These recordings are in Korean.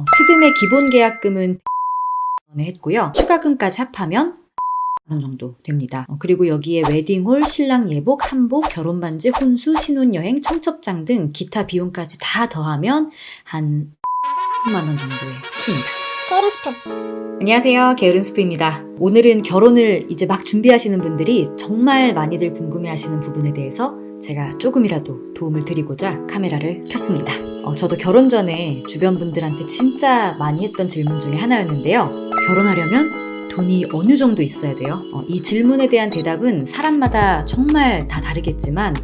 어, 스드메 기본 계약금은 원에 했고요. 추가금까지 합하면 원 정도 됩니다. 어, 그리고 여기에 웨딩홀, 신랑 예복, 한복, 결혼 반지, 혼수, 신혼여행, 청첩장 등 기타 비용까지 다 더하면 한 10만 원 정도 썼습니다. 게으른 안녕하세요. 게으른 스프입니다. 오늘은 결혼을 이제 막 준비하시는 분들이 정말 많이들 궁금해하시는 부분에 대해서 제가 조금이라도 도움을 드리고자 카메라를 켰습니다. 어, 저도 결혼 전에 주변 분들한테 진짜 많이 했던 질문 중에 하나였는데요. 결혼하려면 돈이 어느 정도 있어야 돼요? 어, 이 질문에 대한 대답은 사람마다 정말 다 다르겠지만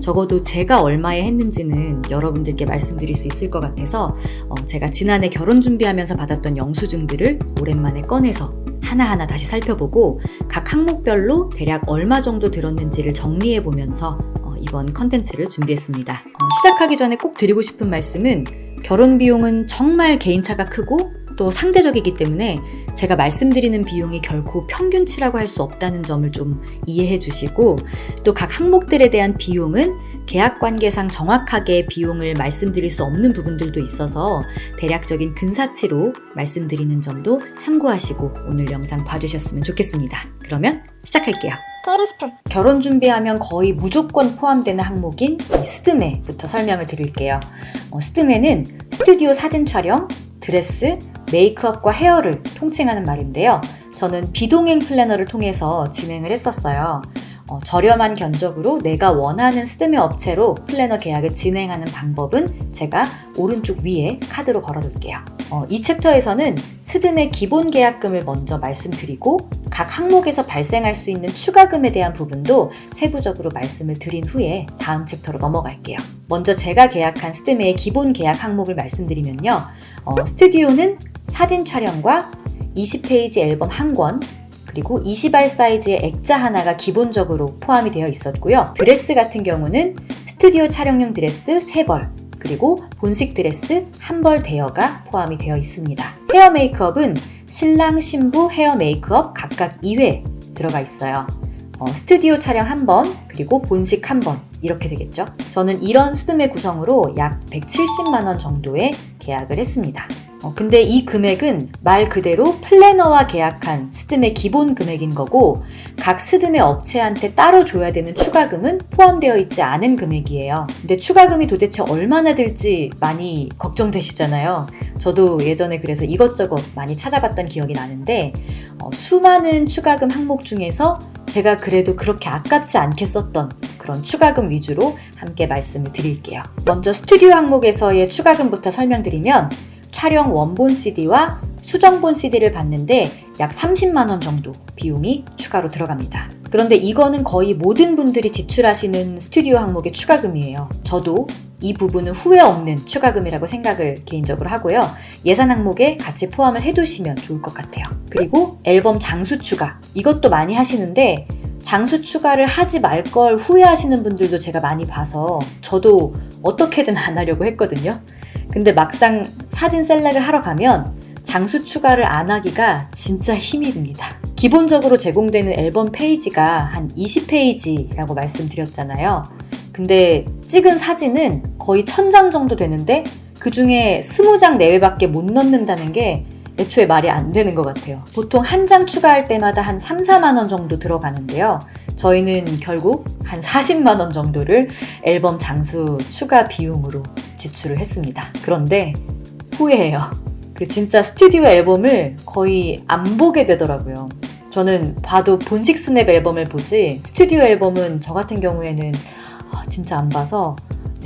적어도 제가 얼마에 했는지는 여러분들께 말씀드릴 수 있을 것 같아서 어, 제가 지난해 결혼 준비하면서 받았던 영수증들을 오랜만에 꺼내서 하나하나 다시 살펴보고 각 항목별로 대략 얼마 정도 들었는지를 정리해 보면서 어, 이번 컨텐츠를 준비했습니다. 어, 시작하기 전에 꼭 드리고 싶은 말씀은 결혼 비용은 정말 개인차가 크고 또 상대적이기 때문에 제가 말씀드리는 비용이 결코 평균치라고 할 수 없다는 점을 좀 이해해 주시고 또 각 항목들에 대한 비용은 계약 관계상 정확하게 비용을 말씀드릴 수 없는 부분들도 있어서 대략적인 근사치로 말씀드리는 점도 참고하시고 오늘 영상 봐주셨으면 좋겠습니다. 그러면 시작할게요. 게으른 스푼 결혼 준비하면 거의 무조건 포함되는 항목인 이 스드메부터 설명을 드릴게요. 어, 스드메는 스튜디오 사진 촬영, 드레스, 메이크업과 헤어를 통칭하는 말인데요. 저는 비동행 플래너를 통해서 진행을 했었어요. 어, 저렴한 견적으로 내가 원하는 스드메 업체로 플래너 계약을 진행하는 방법은 제가 오른쪽 위에 카드로 걸어둘게요. 어, 이 챕터에서는 스드메 기본 계약금을 먼저 말씀드리고 각 항목에서 발생할 수 있는 추가금에 대한 부분도 세부적으로 말씀을 드린 후에 다음 챕터로 넘어갈게요. 먼저 제가 계약한 스드메의 기본 계약 항목을 말씀드리면요. 어, 스튜디오는 사진 촬영과 20페이지 앨범 한 권, 그리고 20R 사이즈의 액자 하나가 기본적으로 포함이 되어 있었고요. 드레스 같은 경우는 스튜디오 촬영용 드레스 3벌, 그리고 본식 드레스 한벌 대여가 포함이 되어 있습니다. 헤어 메이크업은 신랑, 신부 헤어 메이크업 각각 2회 들어가 있어요. 어, 스튜디오 촬영 한 번, 그리고 본식 한 번, 이렇게 되겠죠. 저는 이런 스드메 구성으로 약 170만원 정도의 계약을 했습니다. 어, 근데 이 금액은 말 그대로 플래너와 계약한 스드메 기본 금액인 거고 각 스드메 업체한테 따로 줘야 되는 추가금은 포함되어 있지 않은 금액이에요. 근데 추가금이 도대체 얼마나 들지 많이 걱정되시잖아요. 저도 예전에 그래서 이것저것 많이 찾아봤던 기억이 나는데 어, 수많은 추가금 항목 중에서 제가 그래도 그렇게 아깝지 않게 썼던 그런 추가금 위주로 함께 말씀을 드릴게요. 먼저 스튜디오 항목에서의 추가금부터 설명드리면 촬영 원본 CD와 수정본 CD를 받는데 약 30만원 정도 비용이 추가로 들어갑니다. 그런데 이거는 거의 모든 분들이 지출하시는 스튜디오 항목의 추가금이에요. 저도 이 부분은 후회 없는 추가금이라고 생각을 개인적으로 하고요. 예산 항목에 같이 포함을 해두시면 좋을 것 같아요. 그리고 앨범 장수 추가. 이것도 많이 하시는데 장수 추가를 하지 말 걸 후회하시는 분들도 제가 많이 봐서 저도 어떻게든 안 하려고 했거든요. 근데 막상 사진 셀렉을 하러 가면 장수 추가를 안 하기가 진짜 힘이 듭니다. 기본적으로 제공되는 앨범 페이지가 한 20페이지라고 말씀드렸잖아요. 근데 찍은 사진은 거의 1000장 정도 되는데 그 중에 20장 내외밖에 못 넣는다는 게 애초에 말이 안 되는 것 같아요. 보통 한 장 추가할 때마다 한 3, 4만 원 정도 들어가는데요. 저희는 결국 한 40만 원 정도를 앨범 장수 추가 비용으로 지출을 했습니다. 그런데 후회해요. 그 진짜 스튜디오 앨범을 거의 안 보게 되더라고요. 저는 봐도 본식 스냅 앨범을 보지 스튜디오 앨범은 저 같은 경우에는 아, 진짜 안 봐서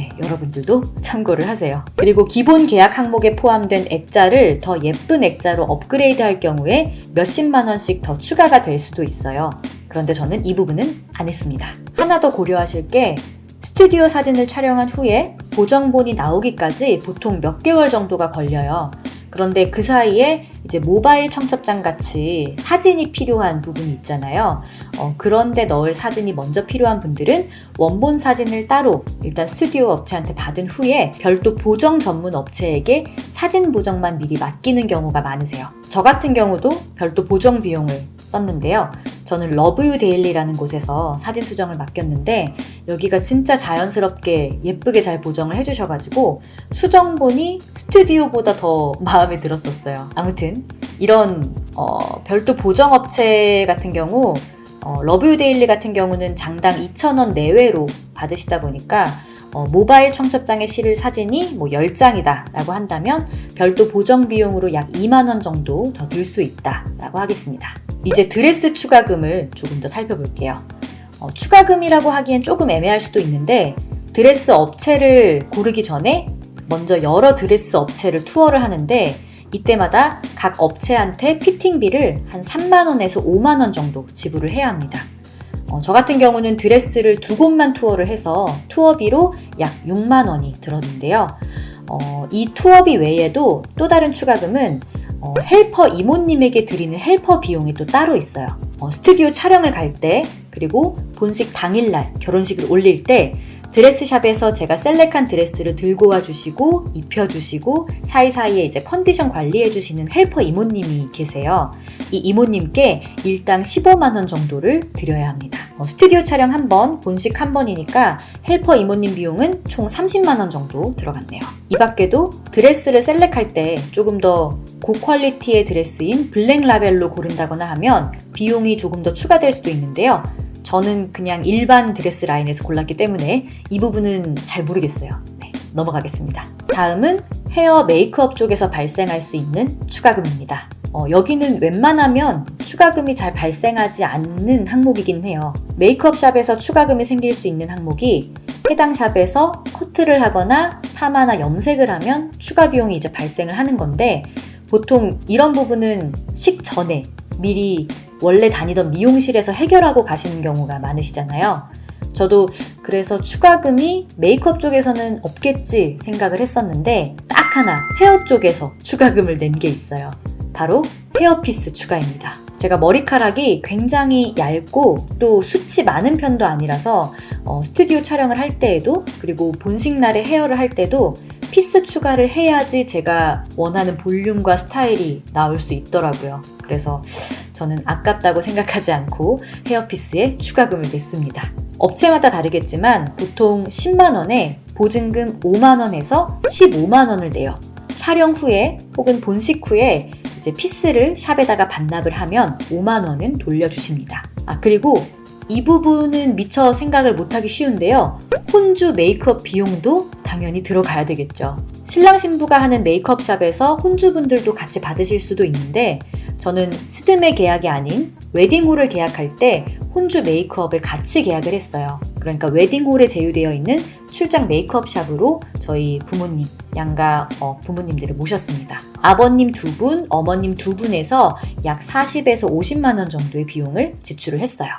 네, 여러분들도 참고를 하세요. 그리고 기본 계약 항목에 포함된 액자를 더 예쁜 액자로 업그레이드 할 경우에 몇십만 원씩 더 추가가 될 수도 있어요. 그런데 저는 이 부분은 안 했습니다. 하나 더 고려하실 게 스튜디오 사진을 촬영한 후에 보정본이 나오기까지 보통 몇 개월 정도가 걸려요. 그런데 그 사이에 이제 모바일 청첩장 같이 사진이 필요한 부분이 있잖아요. 어, 그런데 넣을 사진이 먼저 필요한 분들은 원본 사진을 따로 일단 스튜디오 업체한테 받은 후에 별도 보정 전문 업체에게 사진 보정만 미리 맡기는 경우가 많으세요. 저 같은 경우도 별도 보정 비용을 썼는데요. 저는 러브유 데일리라는 곳에서 사진 수정을 맡겼는데 여기가 진짜 자연스럽게 예쁘게 잘 보정을 해주셔가지고 수정본이 스튜디오보다 더 마음에 들었었어요. 아무튼 이런 어, 별도 보정 업체 같은 경우 어, 러브유 데일리 같은 경우는 장당 2,000원 내외로 받으시다 보니까 어, 모바일 청첩장에 실을 사진이 뭐 10장이다 라고 한다면 별도 보정 비용으로 약 2만원 정도 더 들 수 있다 라고 하겠습니다. 이제 드레스 추가금을 조금 더 살펴볼게요. 어, 추가금이라고 하기엔 조금 애매할 수도 있는데 드레스 업체를 고르기 전에 먼저 여러 드레스 업체를 투어를 하는데 이때마다 각 업체한테 피팅비를 한 3만원에서 5만원 정도 지불을 해야 합니다. 어, 저 같은 경우는 드레스를 두 곳만 투어를 해서 투어비로 약 6만 원이 들었는데요. 어, 이 투어비 외에도 또 다른 추가금은 어, 헬퍼 이모님에게 드리는 헬퍼 비용이 또 따로 있어요. 어, 스튜디오 촬영을 갈 때, 그리고 본식 당일날 결혼식을 올릴 때 드레스샵에서 제가 select한 드레스를 들고 와주시고 입혀주시고 사이사이에 이제 컨디션 관리해주시는 헬퍼 이모님이 계세요. 이 이모님께 일당 15만 원 정도를 드려야 합니다. 어, 스튜디오 촬영 한 번, 본식 한 번이니까 헬퍼 이모님 비용은 총 30만 원 정도 들어갔네요. 이 밖에도 드레스를 select할 때 조금 더 고quality의 드레스인 black label로 고른다거나 하면 비용이 조금 더 추가될 수도 있는데요. 저는 그냥 일반 드레스 라인에서 골랐기 때문에 이 부분은 잘 모르겠어요. 네, 넘어가겠습니다. 다음은 헤어 메이크업 쪽에서 발생할 수 있는 추가금입니다. 어, 여기는 웬만하면 추가금이 잘 발생하지 않는 항목이긴 해요. 메이크업 샵에서 추가금이 생길 수 있는 항목이 해당 샵에서 커트를 하거나 파마나 염색을 하면 추가 비용이 이제 발생을 하는 건데 보통 이런 부분은 식 전에 미리 원래 다니던 미용실에서 해결하고 가시는 경우가 많으시잖아요. 저도 그래서 추가금이 메이크업 쪽에서는 없겠지 생각을 했었는데 딱 하나 헤어 쪽에서 추가금을 낸 게 있어요. 바로 헤어피스 추가입니다. 제가 머리카락이 굉장히 얇고 또 숱이 많은 편도 아니라서 어, 스튜디오 촬영을 할 때에도 그리고 본식 날에 헤어를 할 때도 피스 추가를 해야지 제가 원하는 볼륨과 스타일이 나올 수 있더라고요. 그래서 저는 아깝다고 생각하지 않고 헤어피스에 추가금을 냈습니다. 업체마다 다르겠지만 보통 10만원에 보증금 5만원에서 15만원을 내요. 촬영 후에 혹은 본식 후에 이제 피스를 샵에다가 반납을 하면 5만원은 돌려주십니다. 아, 그리고 이 부분은 미처 생각을 못하기 쉬운데요. 혼주 메이크업 비용도 당연히 들어가야 되겠죠. 신랑 신부가 하는 메이크업 샵에서 혼주분들도 같이 받으실 수도 있는데 저는 스드메 계약이 아닌 웨딩홀을 계약할 때 혼주 메이크업을 같이 계약을 했어요. 그러니까 웨딩홀에 제휴되어 있는 출장 메이크업 샵으로 저희 부모님, 양가 어, 부모님들을 모셨습니다. 아버님 두 분, 어머님 두 분에서 약 40에서 50만 원 정도의 비용을 지출을 했어요.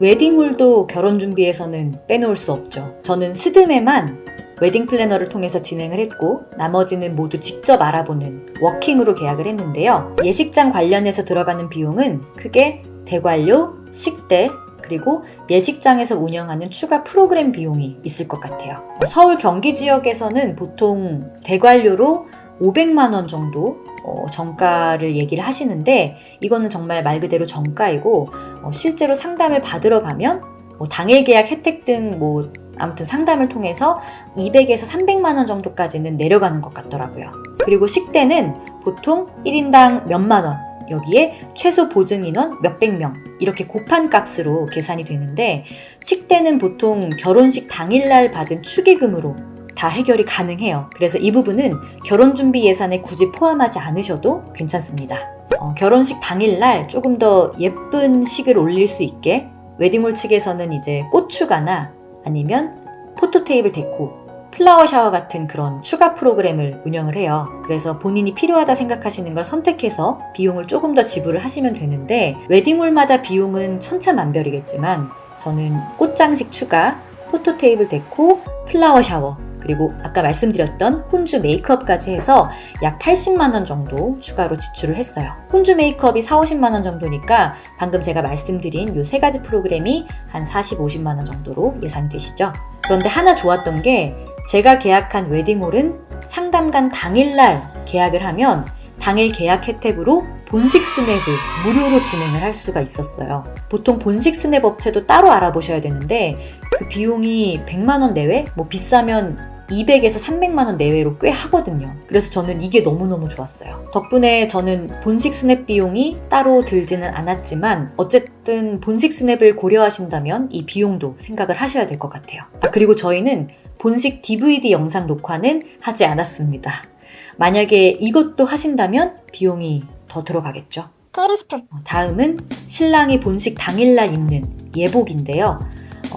웨딩홀도 결혼 준비에서는 빼놓을 수 없죠. 저는 스드메만 웨딩 플래너를 통해서 진행을 했고 나머지는 모두 직접 알아보는 워킹으로 계약을 했는데요. 예식장 관련해서 들어가는 비용은 크게 대관료, 식대, 그리고 예식장에서 운영하는 추가 프로그램 비용이 있을 것 같아요. 서울 경기 지역에서는 보통 대관료로 500만 원 정도 어, 정가를 얘기를 하시는데 이거는 정말 말 그대로 정가이고 어, 실제로 상담을 받으러 가면 뭐 당일 계약 혜택 등뭐 아무튼 상담을 통해서 200에서 300만 원 정도까지는 내려가는 것 같더라고요. 그리고 식대는 보통 1인당 몇만 원, 여기에 최소 보증 인원 몇백 명 이렇게 곱한 값으로 계산이 되는데 식대는 보통 결혼식 당일날 받은 축의금으로 다 해결이 가능해요. 그래서 이 부분은 결혼 준비 예산에 굳이 포함하지 않으셔도 괜찮습니다. 어, 결혼식 당일날 조금 더 예쁜 식을 올릴 수 있게 웨딩홀 측에서는 이제 꽃 추가나 아니면 photo table deco, flower shower 같은 그런 추가 프로그램을 운영을 해요. 그래서 본인이 필요하다 생각하시는 걸 선택해서 비용을 조금 더 지불을 하시면 되는데 웨딩홀마다 비용은 천차만별이겠지만 저는 꽃장식 추가, photo table deco, flower shower 그리고 아까 말씀드렸던 혼주 메이크업까지 해서 약 80만 원 정도 추가로 지출을 했어요. 혼주 메이크업이 4, 50만 원 정도니까 방금 제가 말씀드린 이 세 가지 프로그램이 한 40, 50만 원 정도로 예상되시죠? 그런데 하나 좋았던 게 제가 계약한 웨딩홀은 상담간 당일날 계약을 하면 당일 계약 혜택으로 본식 스냅을 무료로 진행을 할 수가 있었어요. 보통 본식 스냅 업체도 따로 알아보셔야 되는데 그 비용이 100만 원 내외? 뭐 비싸면 200에서 300만 원 내외로 꽤 하거든요. 그래서 저는 이게 너무너무 좋았어요. 덕분에 저는 본식 스냅 비용이 따로 들지는 않았지만 어쨌든 본식 스냅을 고려하신다면 이 비용도 생각을 하셔야 될 것 같아요. 아, 그리고 저희는 본식 DVD 영상 녹화는 하지 않았습니다. 만약에 이것도 하신다면 비용이 더 들어가겠죠. 어, 다음은 신랑이 본식 당일날 입는 예복인데요.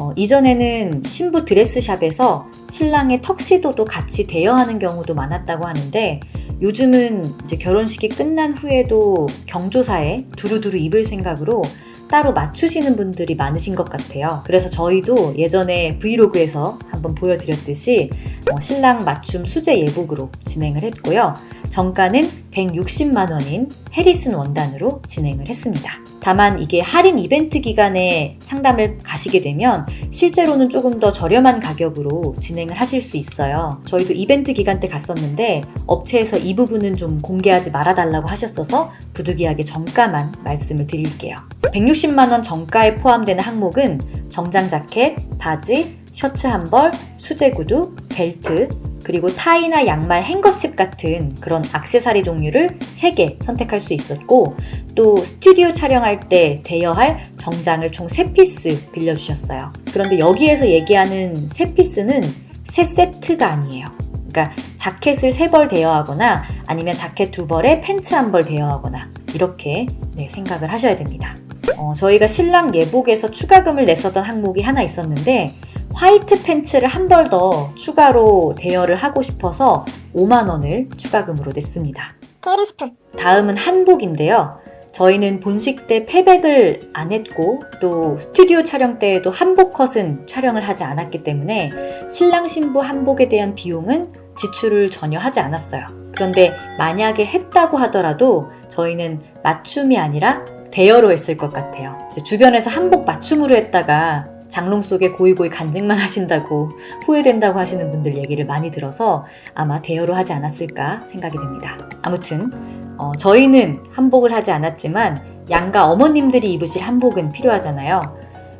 어, 이전에는 신부 드레스샵에서 신랑의 턱시도도 같이 대여하는 경우도 많았다고 하는데 요즘은 이제 결혼식이 끝난 후에도 경조사에 두루두루 입을 생각으로 따로 맞추시는 분들이 많으신 것 같아요. 그래서 저희도 예전에 브이로그에서 한번 보여드렸듯이 어, 신랑 맞춤 수제 예복으로 진행을 했고요. 정가는 160만 원인 해리슨 원단으로 진행을 했습니다. 다만 이게 할인 이벤트 기간에 상담을 가시게 되면 실제로는 조금 더 저렴한 가격으로 진행을 하실 수 있어요. 저희도 이벤트 기간 때 갔었는데 업체에서 이 부분은 좀 공개하지 말아달라고 하셨어서 부득이하게 정가만 말씀을 드릴게요. 160만 원 정가에 포함되는 항목은 정장 자켓, 바지, 셔츠 한 벌, 수제 구두, 벨트, 그리고 타이나 양말, 행거칩 같은 그런 악세사리 종류를 3개 선택할 수 있었고 또 스튜디오 촬영할 때 대여할 정장을 총 3피스 빌려주셨어요. 그런데 여기에서 얘기하는 3피스는 3세트가 아니에요. 그러니까 자켓을 3벌 대여하거나 아니면 자켓 2벌에 팬츠 한벌 대여하거나 이렇게 네, 생각을 하셔야 됩니다. 어, 저희가 신랑 예복에서 추가금을 냈었던 항목이 하나 있었는데 화이트 팬츠를 한 벌 더 추가로 대여를 하고 싶어서 5만 원을 추가금으로 냈습니다. 다음은 한복인데요. 저희는 본식 때 패백을 안 했고 또 스튜디오 촬영 때에도 한복 컷은 촬영을 하지 않았기 때문에 신랑 신부 한복에 대한 비용은 지출을 전혀 하지 않았어요. 그런데 만약에 했다고 하더라도 저희는 맞춤이 아니라 대여로 했을 것 같아요. 주변에서 한복 맞춤으로 했다가 장롱 속에 고이고이 간직만 하신다고 후회된다고 하시는 분들 얘기를 많이 들어서 아마 대여로 하지 않았을까 생각이 됩니다. 아무튼 어, 저희는 한복을 하지 않았지만 양가 어머님들이 입으실 한복은 필요하잖아요.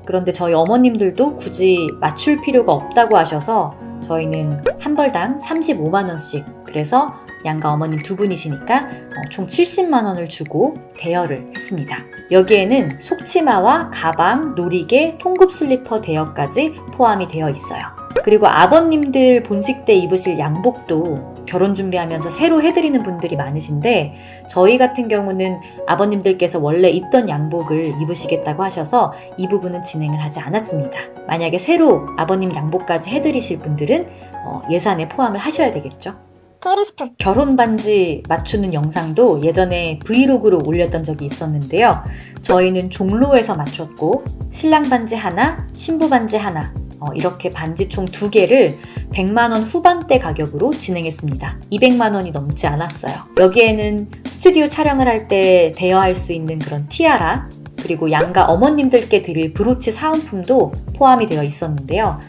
그런데 저희 어머님들도 굳이 맞출 필요가 없다고 하셔서 저희는 한 벌당 35만 원씩 그래서 양가 어머님 두 분이시니까 어, 총 70만 원을 주고 대여를 했습니다. 여기에는 속치마와 가방, 놀이개, 통굽 슬리퍼 대여까지 포함이 되어 있어요. 그리고 아버님들 본식 때 입으실 양복도 결혼 준비하면서 새로 해드리는 분들이 많으신데 저희 같은 경우는 아버님들께서 원래 입던 양복을 입으시겠다고 하셔서 이 부분은 진행을 하지 않았습니다. 만약에 새로 아버님 양복까지 해드리실 분들은 어, 예산에 포함을 하셔야 되겠죠. 테일스푼 결혼 반지 맞추는 영상도 예전에 브이로그로 올렸던 적이 있었는데요. 저희는 종로에서 맞췄고 신랑 반지 하나, 신부 반지 하나 어, 이렇게 반지 총 두 개를 100만 원 후반대 가격으로 진행했습니다. 200만 원이 넘지 않았어요. 여기에는 스튜디오 촬영을 할 때 대여할 수 있는 그런 티아라 그리고 양가 어머님들께 드릴 브로치 사은품도 포함이 되어 있었는데요.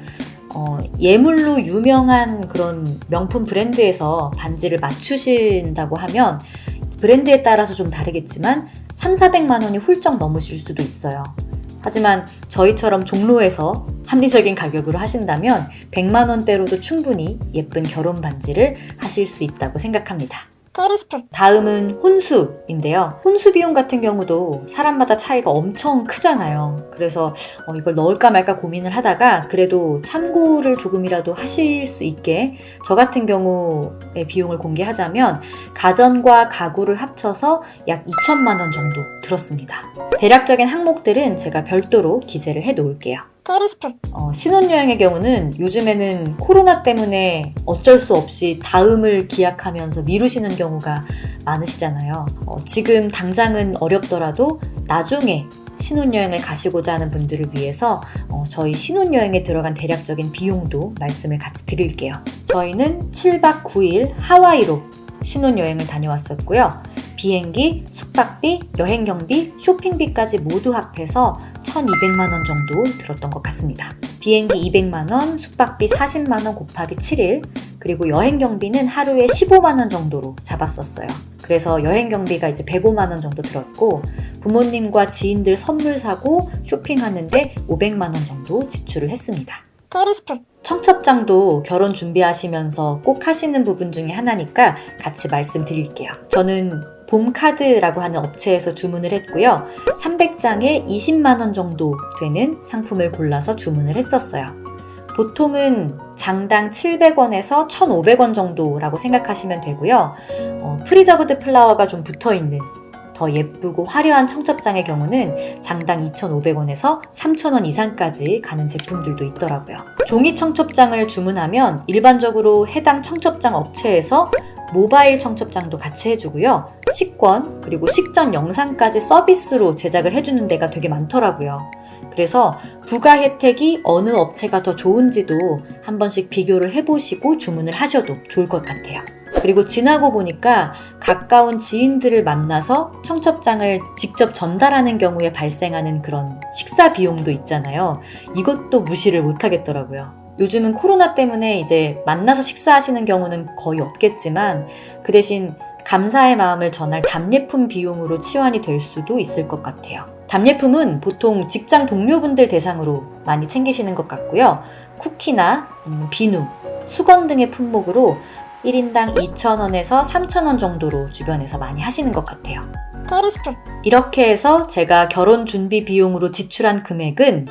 어, 예물로 유명한 그런 명품 브랜드에서 반지를 맞추신다고 하면 브랜드에 따라서 좀 다르겠지만 3, 400만 원이 훌쩍 넘으실 수도 있어요. 하지만 저희처럼 종로에서 합리적인 가격으로 하신다면 100만 원대로도 충분히 예쁜 결혼 반지를 하실 수 있다고 생각합니다. 테일스푼 다음은 혼수인데요. 혼수 비용 같은 경우도 사람마다 차이가 엄청 크잖아요. 그래서 어, 이걸 넣을까 말까 고민을 하다가 그래도 참고를 조금이라도 하실 수 있게 저 같은 경우의 비용을 공개하자면 가전과 가구를 합쳐서 약 2천만 원 정도 들었습니다. 대략적인 항목들은 제가 별도로 기재를 해 놓을게요. 테일스푼 어, 신혼여행의 경우는 요즘에는 코로나 때문에 어쩔 수 없이 다음을 기약하면서 미루시는 경우가 많으시잖아요. 어, 지금 당장은 어렵더라도 나중에 신혼여행을 가시고자 하는 분들을 위해서 어, 저희 신혼여행에 들어간 대략적인 비용도 말씀을 같이 드릴게요. 저희는 7박 9일 하와이로 신혼여행을 다녀왔었고요. 비행기, 숙박비, 여행 경비, 쇼핑비까지 모두 합해서 1,200만 원 정도 들었던 것 같습니다. 비행기 200만 원, 숙박비 40만 원 곱하기 7일, 그리고 여행 경비는 하루에 15만 원 정도로 잡았었어요. 그래서 여행 경비가 이제 105만 원 정도 들었고 부모님과 지인들 선물 사고 쇼핑하는데 500만 원 정도 지출을 했습니다. 테이블스푼 청첩장도 결혼 준비하시면서 꼭 하시는 부분 중에 하나니까 같이 말씀드릴게요. 저는 봄카드라고 하는 업체에서 주문을 했고요. 300장에 20만원 정도 되는 상품을 골라서 주문을 했었어요. 보통은 장당 700원에서 1,500원 정도라고 생각하시면 되고요. 어, preserved flower가 좀 붙어 있는 더 예쁘고 화려한 청첩장의 경우는 장당 2,500원에서 3,000원 이상까지 가는 제품들도 있더라고요. 종이 청첩장을 주문하면 일반적으로 해당 청첩장 업체에서 모바일 청첩장도 같이 해주고요. 식권, 그리고 식전 영상까지 서비스로 제작을 해주는 데가 되게 많더라고요. 그래서 부가 혜택이 어느 업체가 더 좋은지도 한 번씩 비교를 해보시고 주문을 하셔도 좋을 것 같아요. 그리고 지나고 보니까 가까운 지인들을 만나서 청첩장을 직접 전달하는 경우에 발생하는 그런 식사 비용도 있잖아요. 이것도 무시를 못 하겠더라고요. 요즘은 코로나 때문에 이제 만나서 식사하시는 경우는 거의 없겠지만 그 대신 감사의 마음을 전할 답례품 비용으로 치환이 될 수도 있을 것 같아요. 답례품은 보통 직장 동료분들 대상으로 많이 챙기시는 것 같고요. 쿠키나 비누, 수건 등의 품목으로 1인당 2,000원에서 3,000원 정도로 주변에서 많이 하시는 것 같아요. 이렇게 해서 제가 결혼 준비 비용으로 지출한 금액은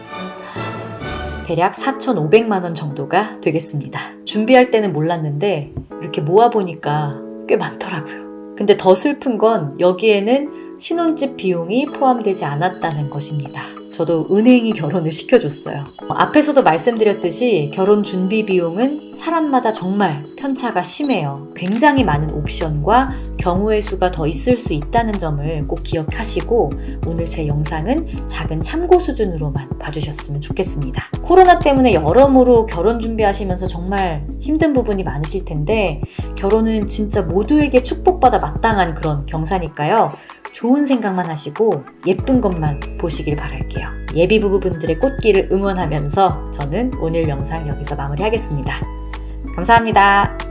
대략 4,500만 원 정도가 되겠습니다. 준비할 때는 몰랐는데 이렇게 모아보니까 꽤 많더라고요. 근데 더 슬픈 건 여기에는 신혼집 비용이 포함되지 않았다는 것입니다. 저도 은행이 결혼을 시켜줬어요. 어, 앞에서도 말씀드렸듯이 결혼 준비 비용은 사람마다 정말 편차가 심해요. 굉장히 많은 옵션과 경우의 수가 더 있을 수 있다는 점을 꼭 기억하시고 오늘 제 영상은 작은 참고 수준으로만 봐주셨으면 좋겠습니다. 코로나 때문에 여러모로 결혼 준비하시면서 정말 힘든 부분이 많으실 텐데 결혼은 진짜 모두에게 축복받아 마땅한 그런 경사니까요. 좋은 생각만 하시고 예쁜 것만 보시길 바랄게요. 예비 부부분들의 꽃길을 응원하면서 저는 오늘 영상 여기서 마무리하겠습니다. 감사합니다.